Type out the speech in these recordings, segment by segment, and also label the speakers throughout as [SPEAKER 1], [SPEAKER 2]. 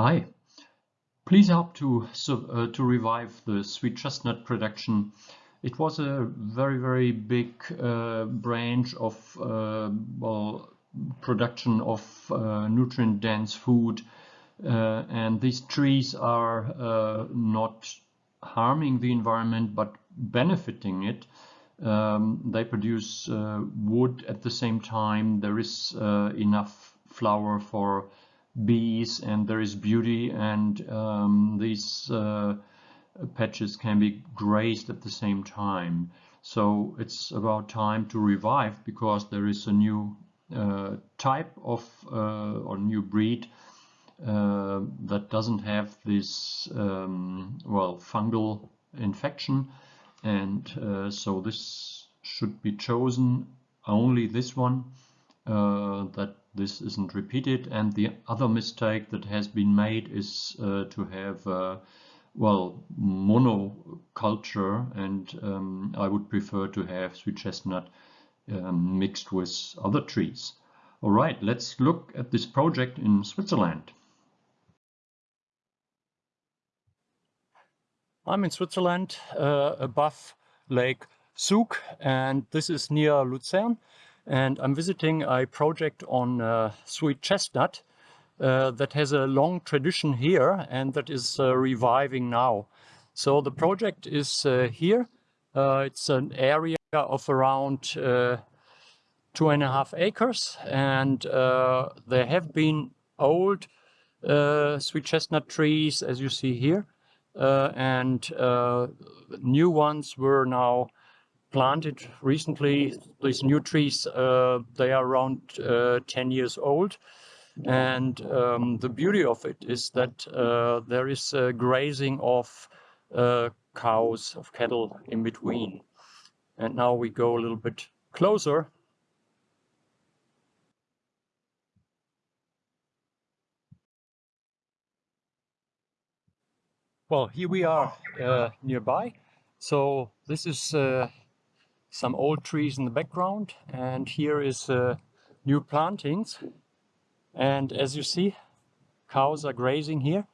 [SPEAKER 1] Hi. Please help to uh, to revive the sweet chestnut production. It was a very very big uh, branch of uh, well production of uh, nutrient dense food, uh, and these trees are uh, not harming the environment but benefiting it. Um, they produce wood at the same time. There is enough flower for bees and there is beauty and um, these uh, patches can be grazed at the same time. So it's about time to revive because there is a new uh, type of uh, or new breed uh, that doesn't have this um, well fungal infection and uh, so this should be chosen only this one uh, that this isn't repeated. And the other mistake that has been made is uh, to have, uh, well, monoculture. And um, I would prefer to have sweet chestnut um, mixed with other trees. All right, let's look at this project in Switzerland.
[SPEAKER 2] I'm in Switzerland uh, above Lake Zug and this is near Luzern and I'm visiting a project on uh, sweet chestnut uh, that has a long tradition here and that is uh, reviving now. So the project is uh, here. Uh, it's an area of around uh, two and a half acres and there have been old sweet chestnut trees as you see here and new ones were now planted recently. These new trees, uh, they are around uh, 10 years old. And um, the beauty of it is that uh, there is grazing of uh, cows, of cattle in between. And now we go a little bit closer. Well, here we are uh, nearby. So this is uh, some old trees in the background and here is uh, new plantings. And as you see cows are grazing here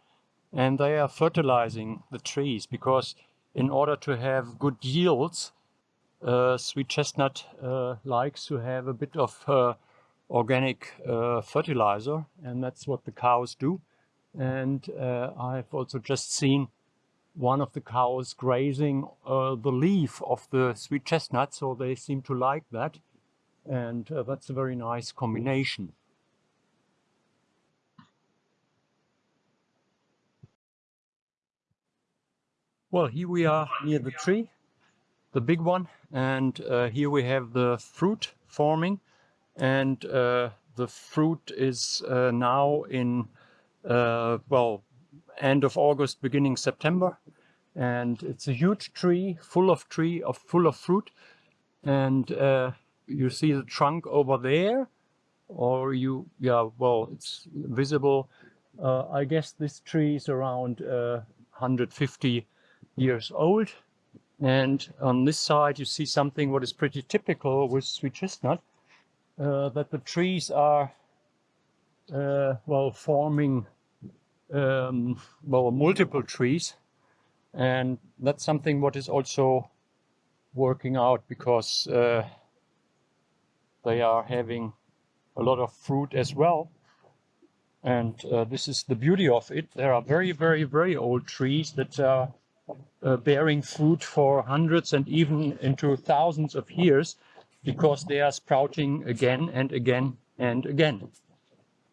[SPEAKER 2] and they are fertilizing the trees because in order to have good yields uh, sweet chestnut uh, likes to have a bit of uh, organic uh, fertilizer and that's what the cows do. And uh, I've also just seen one of the cows grazing uh, the leaf of the sweet chestnut, so they seem to like that. And uh, that's a very nice combination. Well, here we are near the tree, the big one, and uh, here we have the fruit forming, and uh, the fruit is uh, now in, uh, well, end of August, beginning September. And it's a huge tree, full of tree, of full of fruit. And uh, you see the trunk over there, or you, yeah, well, it's visible. Uh, I guess this tree is around uh, 150 years old. And on this side, you see something what is pretty typical with sweet chestnut, uh, that the trees are, uh, well, forming um, well, multiple trees. And that's something what is also working out because uh, they are having a lot of fruit as well. And uh, this is the beauty of it. There are very, very, very old trees that are uh, bearing fruit for hundreds and even into thousands of years because they are sprouting again and again and again.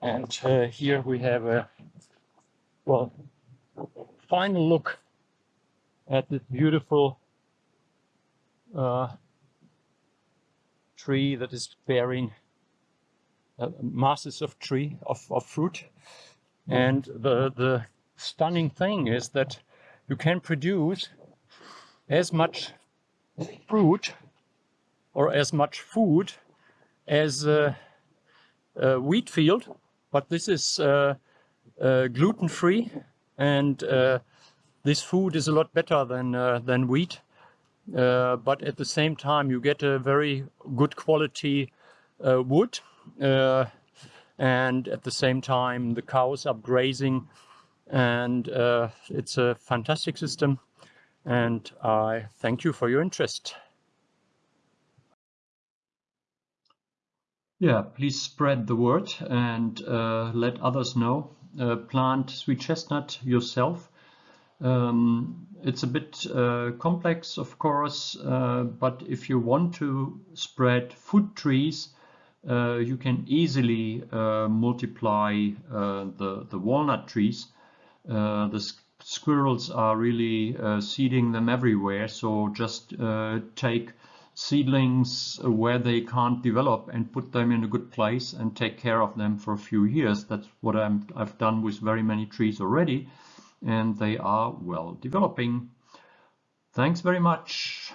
[SPEAKER 2] And uh, here we have a well, final look at this beautiful uh, tree that is bearing uh, masses of tree of, of fruit. And the, the stunning thing is that you can produce as much fruit or as much food as a, a wheat field, but this is uh, uh, gluten-free and uh, this food is a lot better than uh, than wheat uh, but at the same time you get a very good quality uh, wood uh, and at the same time the cows are grazing and uh, it's a fantastic system and I thank you for your interest.
[SPEAKER 1] Yeah, please spread the word and uh, let others know. Uh, plant sweet chestnut yourself. Um, it's a bit uh, complex, of course, uh, but if you want to spread food trees, uh, you can easily uh, multiply the, the walnut trees. the squirrels are really seeding them everywhere, so just take seedlings where they can't develop and put them in a good place and take care of them for a few years. That's what i have done with very many trees already and they are well developing. Thanks very much.